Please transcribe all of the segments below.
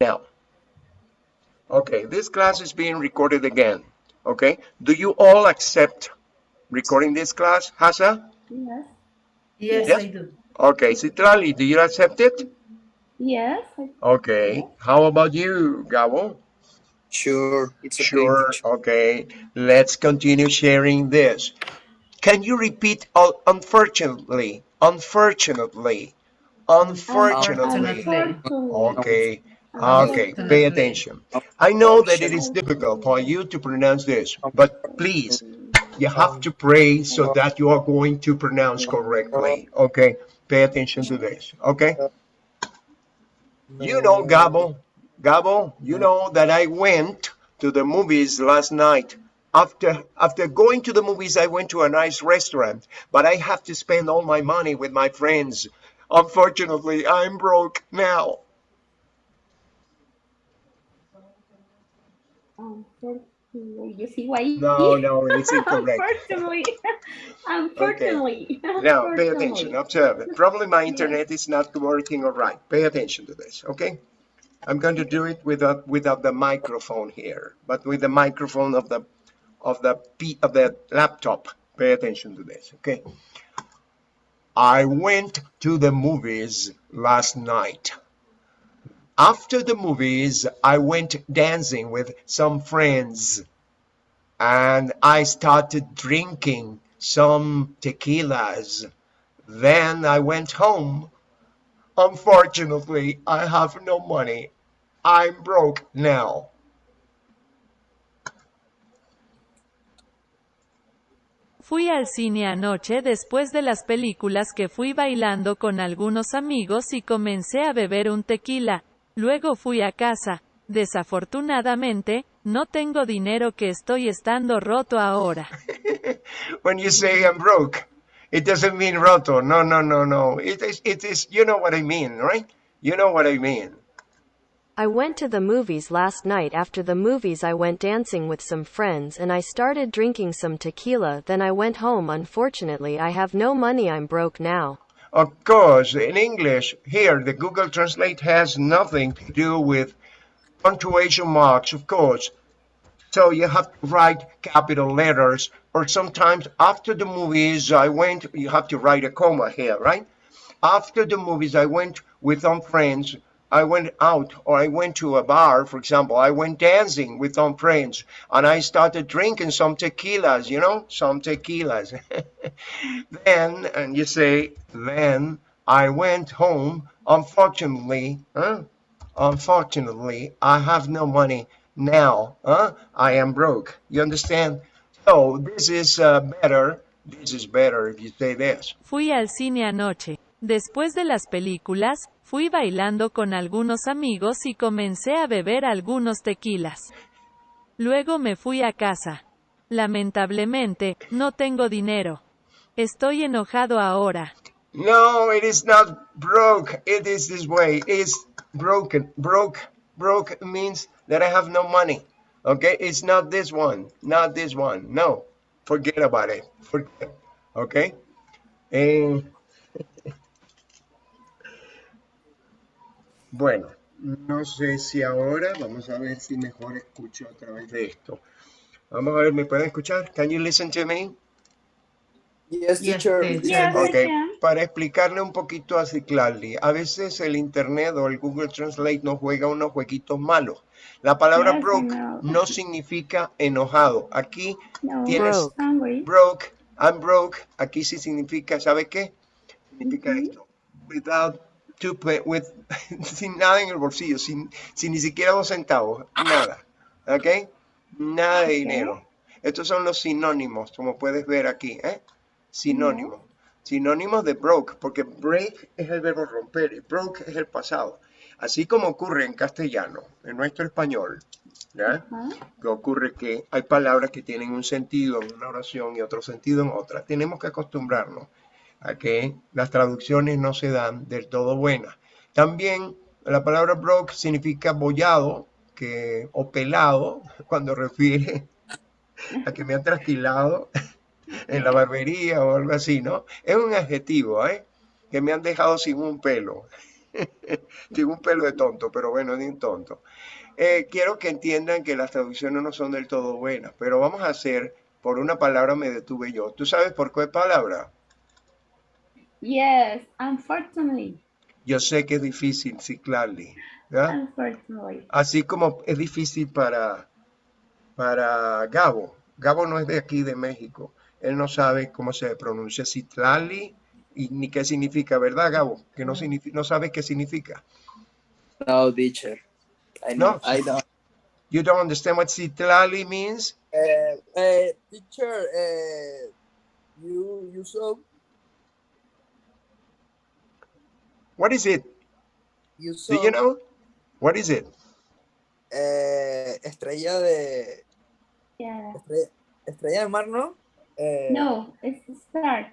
now. Okay, this class is being recorded again. Okay, do you all accept recording this class, Hasa? Yes. Yes, Yes. I do. Okay, Citrali, do you accept it? Yes. Okay, how about you, Gabo? Sure, it's okay. Sure, teacher. okay, let's continue sharing this. Can you repeat uh, unfortunately, unfortunately, unfortunately? Unfortunately. Okay, Ah, okay, pay attention. I know that it is difficult for you to pronounce this, but please, you have to pray so that you are going to pronounce correctly, okay? Pay attention to this, okay? You know, Gabo, Gabo, you know that I went to the movies last night. After, after going to the movies, I went to a nice restaurant, but I have to spend all my money with my friends. Unfortunately, I'm broke now. Oh, Unfortunately, you see why? No, no, it's incorrect. Unfortunately. Unfortunately. Now, pay attention, observe it. Probably my internet is not working all right. Pay attention to this, okay? I'm going to do it without without the microphone here, but with the microphone of the of the P of the laptop. Pay attention to this, okay? I went to the movies last night. After the movies, I went dancing with some friends and I started drinking some tequilas. Then I went home. Unfortunately, I have no money. I'm broke now. Fui al cine anoche después de las películas que fui bailando con algunos amigos y comencé a beber un tequila. Luego fui a casa. Desafortunadamente, no tengo dinero que estoy estando roto ahora. when you say I'm broke, it doesn't mean roto. No, no, no, no. It is, it is, you know what I mean, right? You know what I mean. I went to the movies last night after the movies I went dancing with some friends and I started drinking some tequila then I went home unfortunately I have no money I'm broke now. Of course, in English, here, the Google Translate has nothing to do with punctuation marks, of course. So you have to write capital letters, or sometimes after the movies, I went, you have to write a comma here, right? After the movies, I went with some friends. I went out, or I went to a bar, for example. I went dancing with some friends, and I started drinking some tequilas, you know, some tequilas. then, and you say, then I went home. Unfortunately, huh? Unfortunately, I have no money now. Huh? I am broke. You understand? So this is uh, better. This is better if you say this. Fui al cine anoche. Después de las películas, fui bailando con algunos amigos y comencé a beber algunos tequilas. Luego me fui a casa. Lamentablemente, no tengo dinero. Estoy enojado ahora. No, it is not broke. It is this way. It's broken. Broke. Broke means that I have no money. Okay, it's not this one. Not this one. No, forget about it. Forget. Okay. Eh, bueno, no sé si ahora, vamos a ver si mejor escucho a través de esto. Vamos a ver, ¿me pueden escuchar? Can you listen to me? Yes, teacher. teacher. Yes, I Ok, can. para explicarle un poquito a Ciclali, a veces el internet o el Google Translate nos juega unos jueguitos malos. La palabra Yes, broke no significa enojado. Aquí No, tienes Broke. I'm broke. Aquí sí significa, ¿sabe qué? Significa esto. Without two pe- with, sin nada en el bolsillo, sin, sin ni siquiera dos centavos, nada. ¿Ok? Nada de dinero. Estos son los sinónimos, como puedes ver aquí, ¿eh? Sinónimos. Sinónimos de broke, porque break es el verbo romper y broke es el pasado. Así como ocurre en castellano, en nuestro español, ¿ya? Ajá. que ocurre que hay palabras que tienen un sentido en una oración y otro sentido en otra. Tenemos que acostumbrarnos a que las traducciones no se dan del todo buenas. También la palabra broke significa bollado que, o pelado cuando refiere a que me han trasquilado en la barbería o algo así, ¿no? Es un adjetivo, ¿eh? Que me han dejado sin un pelo. Tengo un pelo de tonto, pero bueno, ni un tonto. Eh, quiero que entiendan que las traducciones no son del todo buenas, pero vamos a hacer, por una palabra me detuve yo. ¿Tú sabes por qué palabra? Yes, unfortunately. Yo sé que es difícil ciclarle, ¿verdad? Unfortunately. Así como es difícil para, para Gabo. Gabo no es de aquí, de México. Él no sabe cómo se pronuncia Citlali y ni qué significa, ¿verdad, Gabo? Que no, significa, no sabes qué significa. No, teacher. I No. know. I don't. You don't understand what Citlali means? Uh, uh, teacher, uh, you you saw What is it? you saw Do you know? What is it? eh, estrella de Yeah. estrella, estrella de mar, ¿no? Eh, No, it's a star.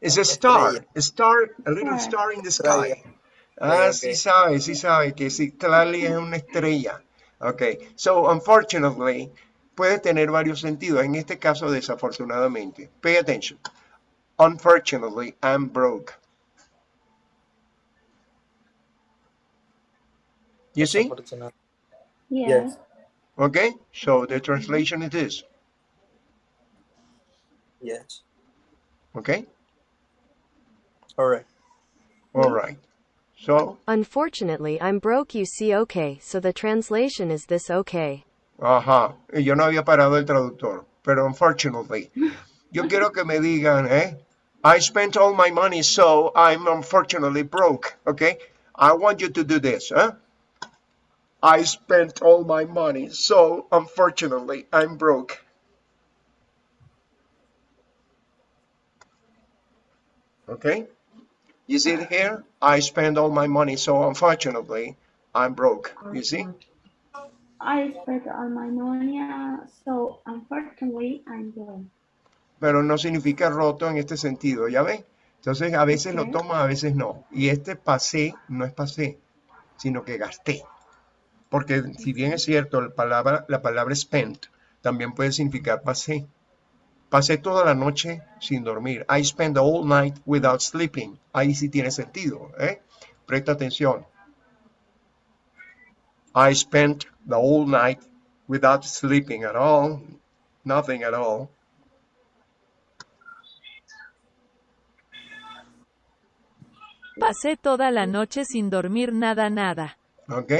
It's a star. Estrella. A star, a little Star. star in the sky. Estrella. Ah, Ok, sí sabe, sí sabe que Citlali es una estrella. Ok, so unfortunately puede tener varios sentidos. En este caso, desafortunadamente. Pay attention. Unfortunately, I'm broke. You see? Yeah. Yes. Okay, so the translation is this. Yes. Okay, All right. all right. So, Unfortunately, I'm broke, you see, okay, so the translation is this okay. Ajá, y yo no había parado el traductor, pero unfortunately, yo quiero que me digan, eh, I spent all my money, so I'm unfortunately broke, okay? I want you to do this, huh? I spent all my money, so unfortunately, I'm broke. Okay? You see it here? I spent all my money, so unfortunately, I'm broke. You see? I spent all my money, so unfortunately I'm broke. pero no significa roto en este sentido, ¿ya ves? Entonces a veces lo Ok. tomas, a veces no. Y este pasé no es pasé, sino que gasté. Porque si bien es cierto, la palabra, la palabra spent también puede significar pasé. Pasé toda la noche sin dormir. I spent the whole night without sleeping. Ahí sí tiene sentido, ¿eh? Presta atención. I spent the whole night without sleeping at all. Nothing at all. Pasé toda la noche sin dormir nada nada. ¿Ok?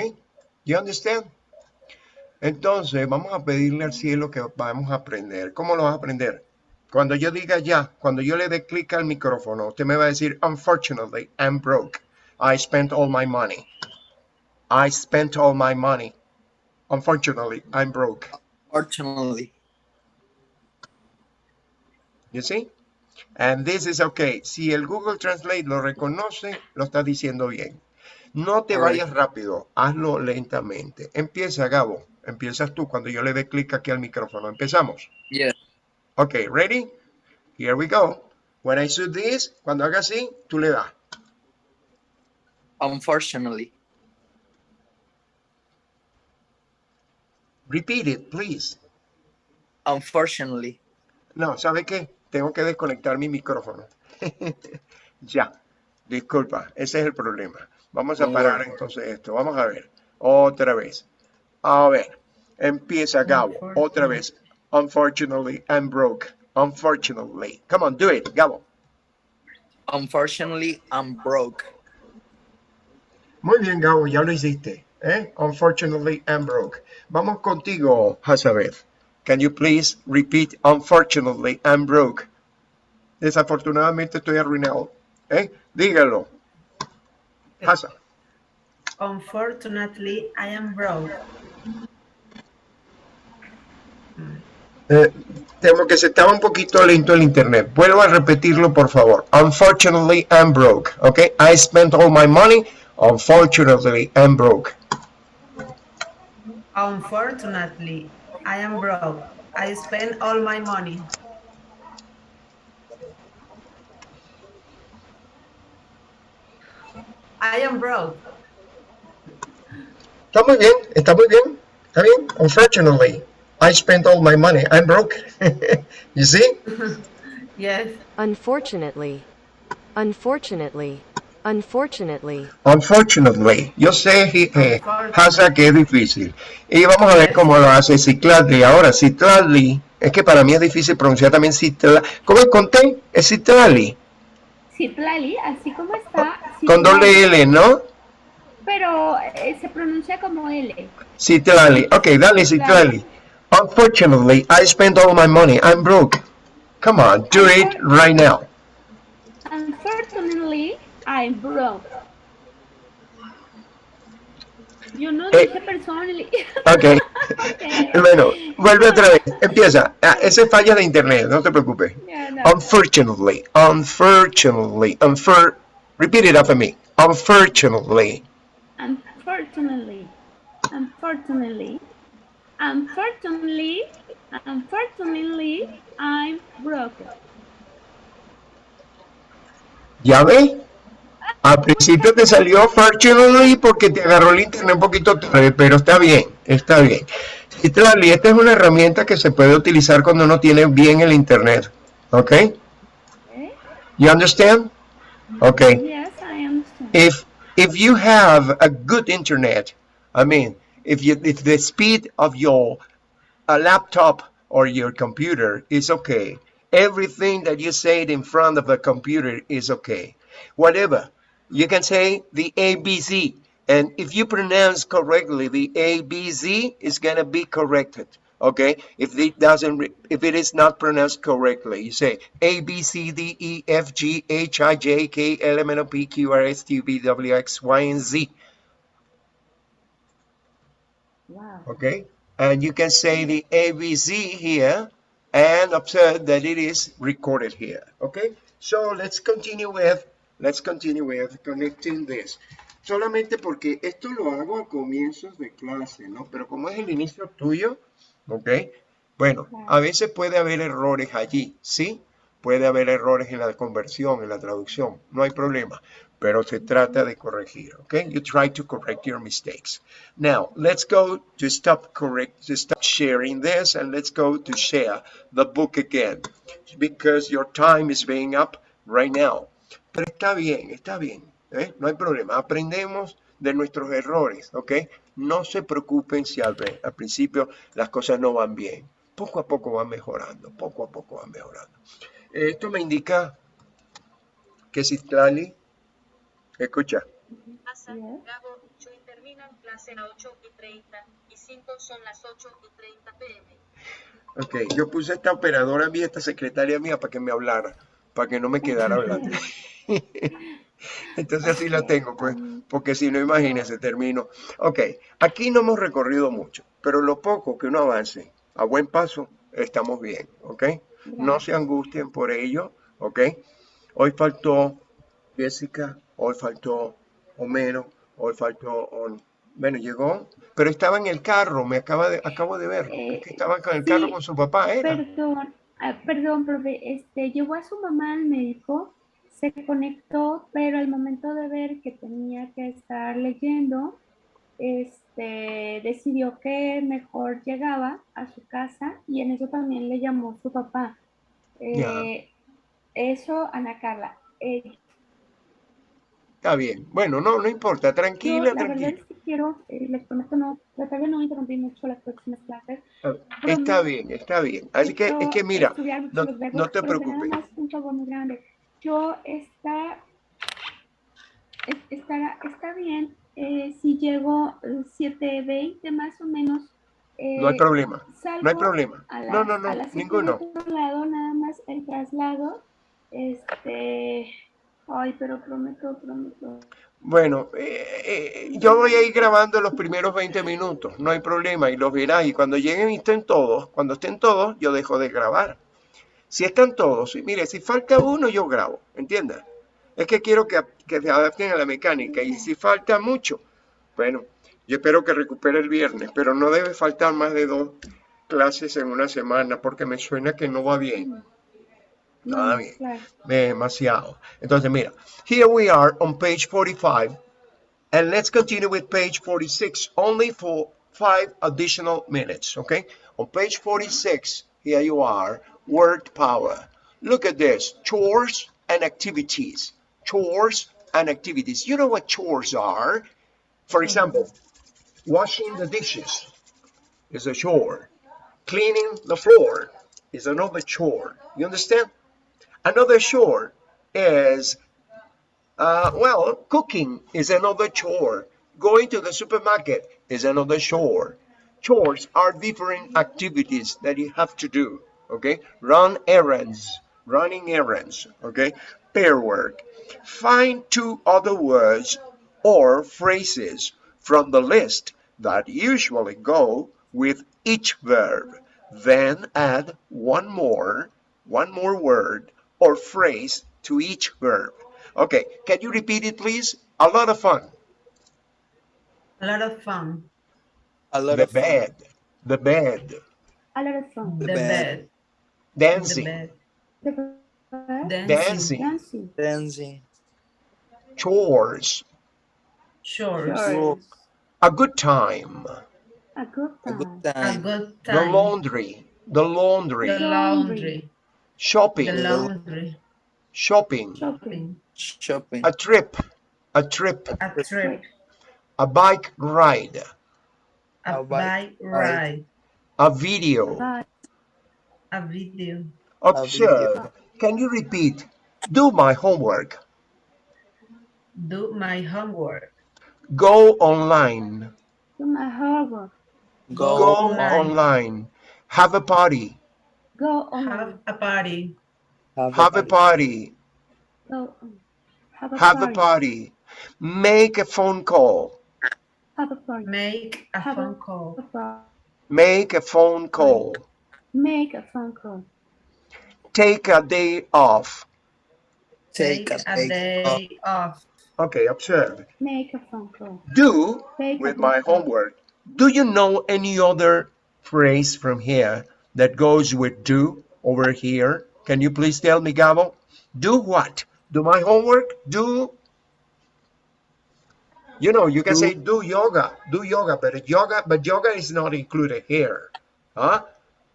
You understand? Entonces, vamos a pedirle al cielo que vamos a aprender. ¿Cómo lo vas a aprender? Cuando yo diga ya, cuando yo le dé clic al micrófono, usted me va a decir, unfortunately, I'm broke. I spent all my money. I spent all my money. Unfortunately, I'm broke. Fortunately. You see? And this is okay. Si el Google Translate lo reconoce, lo está diciendo bien. No te vayas rápido, hazlo lentamente. Empieza, Gabo. Empiezas tú cuando yo le dé clic aquí al micrófono. Empezamos. Yes. Okay, ready? Here we go. When I do this, cuando haga así, tú le das. Unfortunately. Repeat it, please. Unfortunately. No, ¿sabe qué? Tengo que desconectar mi micrófono. ya, disculpa, ese es el problema. Vamos a parar entonces esto. Vamos a ver. Otra vez. A ver. Empieza Gabo. Otra vez. Unfortunately, I'm broke. Unfortunately. Come on, do it, Gabo. Unfortunately, I'm broke. Muy bien, Gabo, ya lo hiciste. ¿eh? Unfortunately, I'm broke. Vamos contigo, Hazabeth. Can you please repeat? Unfortunately, I'm broke. Desafortunadamente estoy arruinado. ¿eh? Dígalo. Hasa. Unfortunately, I am broke. Eh, temo que se estaba un poquito lento el internet. Vuelvo a repetirlo, por favor. Unfortunately, I'm broke. Okay? I spent all my money. Unfortunately, I'm broke. Unfortunately, I am broke. I spent all my money. I am broke. Está muy bien, está muy bien. Está bien. Unfortunately, I spent all my money. I'm broke. you see? Yes. Unfortunately. Unfortunately. Unfortunately, Unfortunately, yo sé eh, Hasa que es difícil. Y vamos a ver cómo lo hace Cicladli. Ahora, Cicladli, es que para mí es difícil pronunciar también Cicladli. ¿Cómo es con T? Es Cicladli. Así como está. Con doble L, ¿no? Pero eh, se pronuncia como L. Citlali. Ok, dale Citlali. Unfortunately, I spent all my money. I'm broke. Come on, do it right now. Unfortunately, I'm broke. Yo no Eh. dije personally. Ok. Ok. Bueno, vuelve otra vez. Empieza. Ah, ese es falla de internet, no te preocupes. No. Unfortunately, unfortunately, unfor repeat it after me. Unfortunately, Unfortunately, unfortunately, unfortunately, unfortunately, I'm broke. ¿ya ves? Al principio te salió fortunately porque te agarró el internet un poquito tarde, pero está bien, está bien. Citrali, esta es una herramienta que se puede utilizar cuando uno tiene bien el internet. ¿Ok? Okay? You understand? Okay. Yes, I understand. if if you have a good internet i mean if you if the speed of your a laptop or your computer is okay everything that you say in front of a computer is okay whatever you can say the abc and if you pronounce correctly the abc is going to be corrected okay? If it doesn't if it is not pronounced correctly you say a b c d e f g h i j k l m n o p q r s t u v w x y and z. Wow. okay? And you can say the a b z here and observe that it is recorded here. Okay? So let's continue with let's continue with connecting this. Solamente porque esto lo hago a comienzos de clase no? Pero como es el inicio tuyo ¿ok? Bueno, a veces puede haber errores allí, ¿sí? Puede haber errores en la conversión, en la traducción, no hay problema, pero se trata de corregir, ¿ok? You try to correct your mistakes. Now, let's go to stop correct, to stop sharing this, and let's go to share the book again, because your time is being up right now. Pero está bien, está bien, ¿eh? No hay problema, aprendemos de nuestros errores, ¿ok? No se preocupen si al, al principio las cosas no van bien. Poco a poco van mejorando, poco a poco van mejorando. Esto me indica que Citlali, escucha. Gabo, yo terminan clase a 8 y 30 y 5 son las 8 y 30 pm. ok, yo puse esta operadora mía, esta secretaria mía para que me hablara, para que no me quedara hablando. Entonces así la tengo, pues, porque si no, imagínense, termino. Ok, aquí no hemos recorrido mucho, pero lo poco que uno avance a buen paso, estamos bien, ok. No se angustien por ello, ok. Hoy faltó Jessica, hoy faltó Homero, hoy faltó, bueno, llegó, pero estaba en el carro, me acaba de, acabo de ver, Eh, que estaba con el sí, carro con su papá, era. Perdón, ah, perdón, profe, este, llevó a su mamá al médico, se conectó, pero al momento de ver que tenía que estar leyendo, este, decidió que mejor llegaba a su casa y en eso también le llamó su papá. Eh, Eso, Ana Carla. eh, Está bien, bueno, no, no importa, yo tranquila, la verdad tranquila. es que quiero, eh, les prometo no, tratar de no interrumpir mucho las próximas clases. Ah, Está bien, está bien. Así que, es que mira, no, no te preocupes. un favor muy grande. Yo está, es- estará, está bien eh, si llego eh, 7.20 más o menos. eh, No hay problema, no hay problema. No, no, no, ninguno. lado, nada más el traslado. Este, ay, pero prometo, prometo. Bueno, eh, eh, yo voy a ir grabando los primeros 20 minutos, no hay problema, y los verás. Y cuando lleguen y estén todos, cuando estén todos, yo dejo de grabar. Si están todos, y mire, si falta uno, yo grabo, ¿entiendes? Es que quiero que, que se adapten a la mecánica, y si falta mucho, bueno, yo espero que recupere el viernes, pero no debe faltar más de dos clases en una semana, porque me suena que no va bien. Nada bien. Demasiado. Entonces, mira, here we are on page 45, and let's continue with page 46, only for five additional minutes, okay? On page 46, here you are, word power. Look at this, chores and activities. Chores and activities. You know what chores are? For example, washing the dishes is a chore. Cleaning the floor is another chore. You understand? Another chore is, uh, well, cooking is another chore. Going to the supermarket is another chore. Chores are different activities that you have to do. Okay, run errands, running errands. Okay, pair work. Find two other words or phrases from the list that usually go with each verb. Then add one more, one more word or phrase to each verb. Okay, can you repeat it please? A lot of fun. A lot of fun. A lot The of fun. bed, the bed, A lot of fun. The The bed. bed. The dancing, bed. The bed. Dancing. dancing, Dancing. Dancing. chores, Chores. Chores. a good time, A good time, A time. good time. the laundry, the laundry, The laundry. shopping, The laundry. shopping, Shopping. Shopping. a trip, a trip, A trip. a bike ride, A A bike bike ride. a video. Bye. A video. Observe. Can you repeat? Do my homework. Do my homework. Go online. Do my homework. Go. Go online. online. Have a party. Go on. Have a party. Have a party. Go on. Have a Have a party. party. Make a phone call. Have a party. Make a Have a- phone call. A. Make a phone call. Make a phone call. Take a day off. Take a day off. day off. Okay, observe. Make a phone call. Do Take with my off. homework. Do you know any other phrase from here that goes with do over here? Can you please tell me, Gabo? Do what? Do my homework? Do. You know, you can Do- say do yoga, do yoga, but yoga, but yoga is not included here. Huh?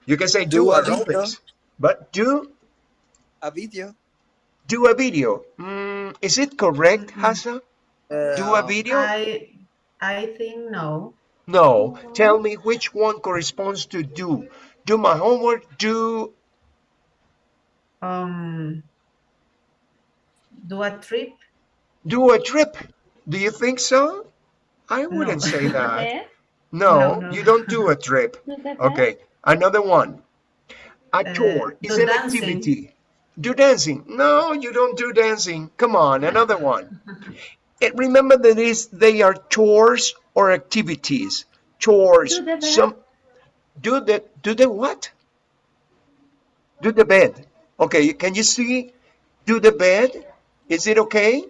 You can say do, Do a video. Olympics, but do A video. do a video. Mm, is it correct, Hasa? Do a Uh, video? I I think no. No, tell me which one corresponds to do. Do my homework, do, Um do a trip. do a trip. Do you think so? I wouldn't No. say that. No, No, no. you don't do a trip. Do the bed. Okay, another one. A Uh, chore is an dancing. activity. Do dancing. No, you don't do dancing. Come on, another one. And remember that is they are chores or activities. Chores. Do. Some do the do the what? Do the bed. Okay, can you see? Do the bed. Is it okay?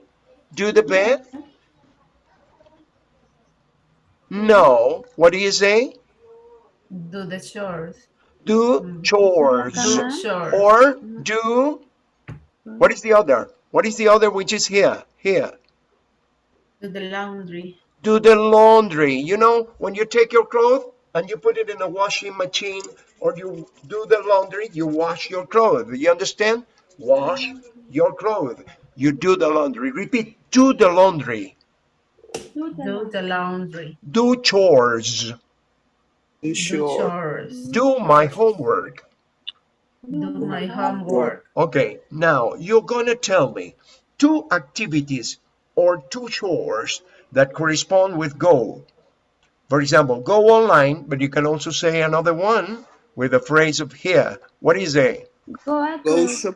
Do the bed? No. What do you say? Do the chores. Do mm. chores. Do chores. Or mm-hmm. do what is the other? What is the other which is here? Here. Do the laundry. Do the laundry. You know, when you take your clothes and you put it in a washing machine or you do the laundry, you wash your clothes. You understand? Wash mm-hmm. your clothes. You do the laundry. Repeat, do the laundry. Do the laundry. Do chores. You Do chores. Do my homework. Do my homework. Okay, now you're gonna tell me two activities or two chores that correspond with go. For example, go online, but you can also say another one with a phrase of here. What is it? Go. Go shop.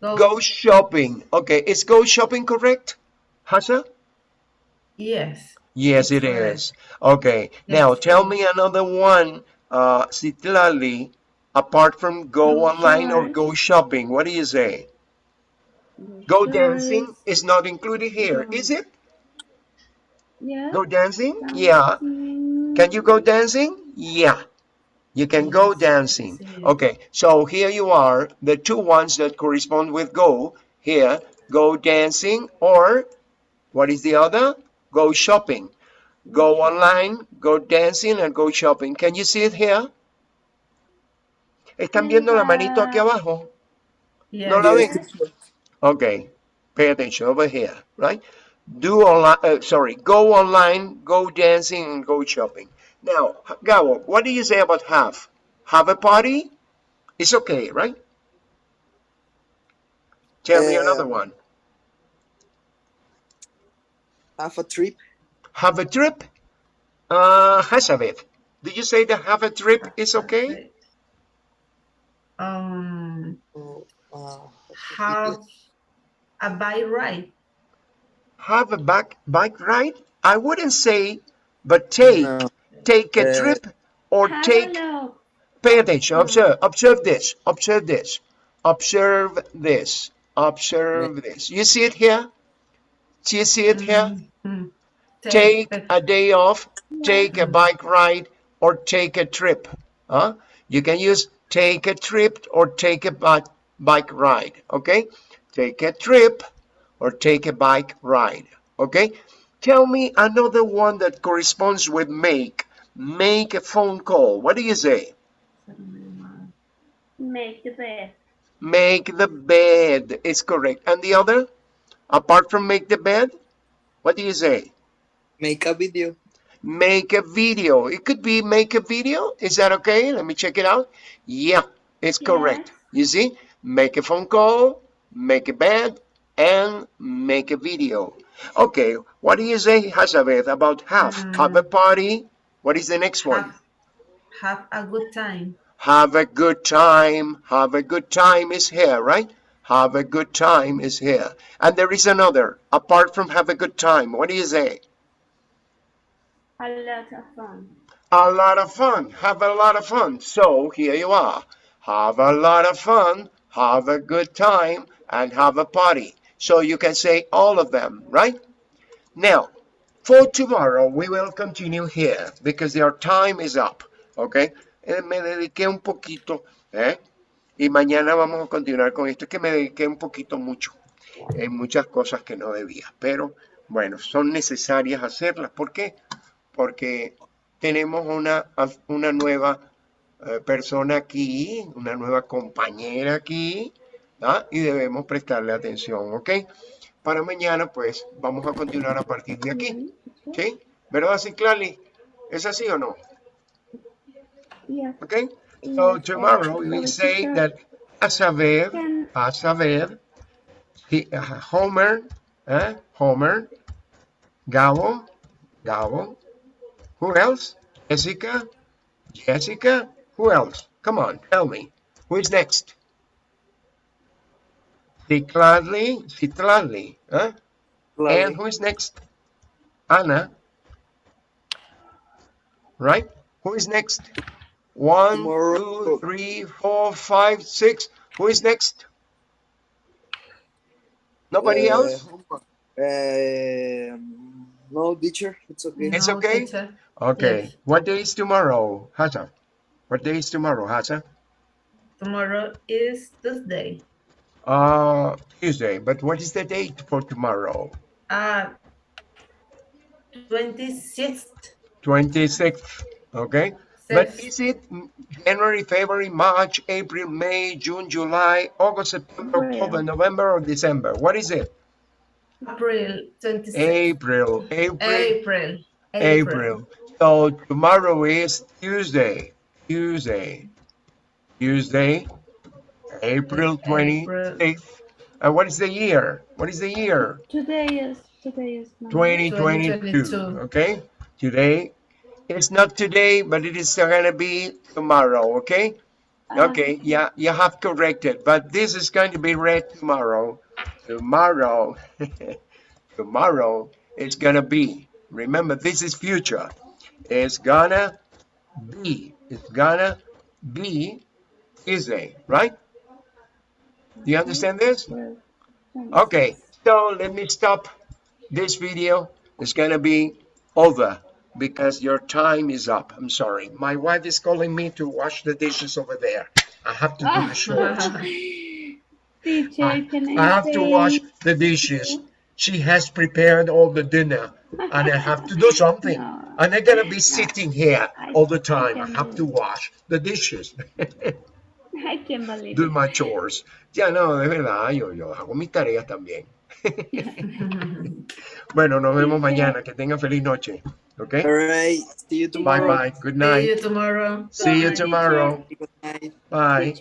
Go. Go shopping. Okay, is go shopping correct? Hasa? Yes. Yes, it is. Okay, now Yes, tell me another one, uh, Citlali, apart from go Go online or go shopping. What do you say? Go dancing is not included here, is it? Yeah. Go dancing? Yeah. Can you go dancing? Yeah. You can go dancing. Okay, so here you are, the two ones that correspond with go. Here, go dancing or what is the other? Go shopping. Go online, go dancing, and go shopping. Can you see it here? ¿Están viendo la manito aquí abajo? Yes. No la ven. Ok, Pay attention over here, right? Do online, uh, sorry, go online, go dancing, and go shopping. Now, Gabo, what do you say about have? Have a party? It's okay, right? Tell me another Um, one. Have a trip. Have a trip? Uh, Hazabeth, did you say that have a trip is okay? Um, Oh, uh, have a bike ride. Have a bike, bike ride? I wouldn't say, but take, No. take a Uh, trip or Have take, a look. pay attention, observe, observe this, observe this, observe this, observe this. You see it here? Do you see it here? Mhm. Take a- a day off, take a bike ride, or take a trip. Huh? You can use take a trip or take a bike bike ride. Okay? Take a trip or take a bike ride. Okay? Tell me another one that corresponds with make. Make a phone call. What do you say? Make the bed. Make the bed is correct. And the other? Apart from make the bed, what do you say? Make a video. make a video. It could be make a video. Is that okay? Let me check it out. Yeah, it's correct. You see, make a phone call, make a bed, and make a video. Okay, what do you say, Hazabeth, about have? Mm. Have a party. What is the next one? Have, have a good time. Have a good time. Have a good time is here, right? Have a good time is here. And there is another. Apart from have a good time, what do you say? A lot of fun. a lot of fun. Have a lot of fun. So here you are. Have a lot of fun. Have a good time and have a party. So you can say all of them, right? Now, for tomorrow, we will continue here because our time is up. Okay? Eh, me dediqué un poquito, ¿eh? Y mañana vamos a continuar con esto. Es que me dediqué un poquito mucho en muchas cosas que no debía. Pero bueno, son necesarias hacerlas. ¿Por qué? Porque tenemos una, una nueva eh, persona aquí, una nueva compañera aquí, ¿ah? y debemos prestarle atención, ¿ok? Para mañana, pues, vamos a continuar a partir de aquí, ¿sí? ¿Verdad, Ciclali? ¿Es así o no? ¿Ok? So, tomorrow uh, we say that a saber, a saber, he, uh, Homer, eh? Homer, Gabo, Gabo, who else? Jessica, Jessica, who else? Come on, tell me. Who is next? Citlali, Citlali, huh? And who is next? Anna. Right? Who is next? One, Tomorrow. two, three, four, five, six. Who is next? Nobody Uh, else? Um, no, teacher. It's okay. It's okay? teacher. Okay. Yes. What day is tomorrow, Hasa? What day is tomorrow, Hasa? Tomorrow is Tuesday. Uh, Tuesday. But what is the date for tomorrow? Uh, 26th. 26th. Okay. But is it January, February, March, April, May, June, July, August, September, Well. October, November, or December? What is it? April 26th. April. April. April. April. So tomorrow is Tuesday. Tuesday. Tuesday. April 26th. And uh, what is the year? What is the year? Today is today is 2022. 2022. Okay? Today. It's not today, but it is going to be tomorrow. Okay? Ah, Okay, yeah, you have corrected, but this is going to be read tomorrow. Tomorrow, tomorrow it's gonna be. Remember, this is future. It's gonna be. It's gonna be Tuesday, right? Do you understand this? Okay, so let me stop this video. It's gonna be over because your time is up. I'm sorry. My wife is calling me to wash the dishes over there. I have to do the chores. Teacher, I, can I I have to wash the dishes. She has prepared all the dinner and I have to do something. No. And I'm gonna be sitting here I- all the time. I have to wash the dishes. I can't believe do my chores. Ya no, de verdad, yo, yo hago mis tareas también. Bueno, nos vemos mañana. Que tengan feliz noche. ¿Ok? All right. See you tomorrow. bye. Bye. Good night. See you tomorrow. See you tomorrow. Good night. Bye.